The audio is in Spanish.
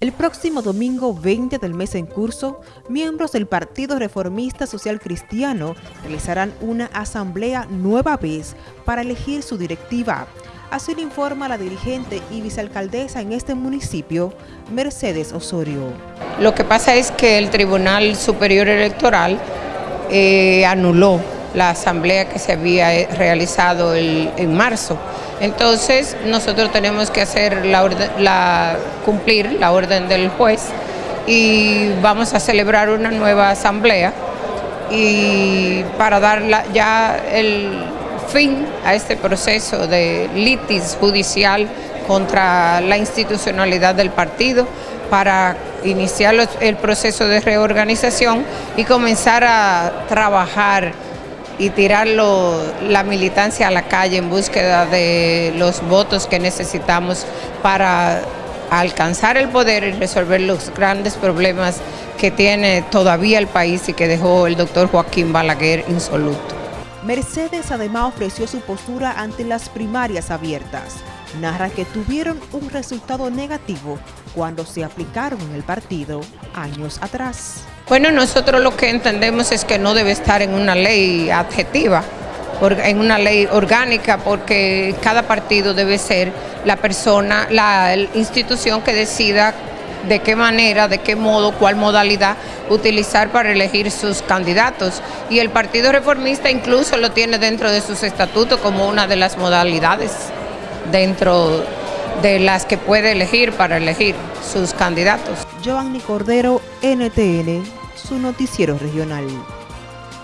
El próximo domingo 20 del mes en curso, miembros del Partido Reformista Social Cristiano realizarán una asamblea nueva vez para elegir su directiva. Así lo informa la dirigente y vicealcaldesa en este municipio, Mercedes Osorio. Lo que pasa es que el Tribunal Superior Electoral eh, anuló la asamblea que se había eh, realizado en marzo. Entonces nosotros tenemos que hacer la, cumplir la orden del juez y vamos a celebrar una nueva asamblea y para dar ya el fin a este proceso de litis judicial contra la institucionalidad del partido para iniciar el proceso de reorganización y comenzar a trabajar y tirar la militancia a la calle en búsqueda de los votos que necesitamos para alcanzar el poder y resolver los grandes problemas que tiene todavía el país y que dejó el doctor Joaquín Balaguer insoluto. Mercedes además ofreció su postura ante las primarias abiertas. Narra que tuvieron un resultado negativo cuando se aplicaron en el partido años atrás. Bueno, nosotros lo que entendemos es que no debe estar en una ley adjetiva, en una ley orgánica, porque cada partido debe ser la persona, la institución que decida de qué manera, de qué modo, cuál modalidad utilizar para elegir sus candidatos. Y el Partido Reformista incluso lo tiene dentro de sus estatutos como una de las modalidades dentro de las que puede elegir para elegir sus candidatos. Giovanni Cordero, NTN, su noticiero regional.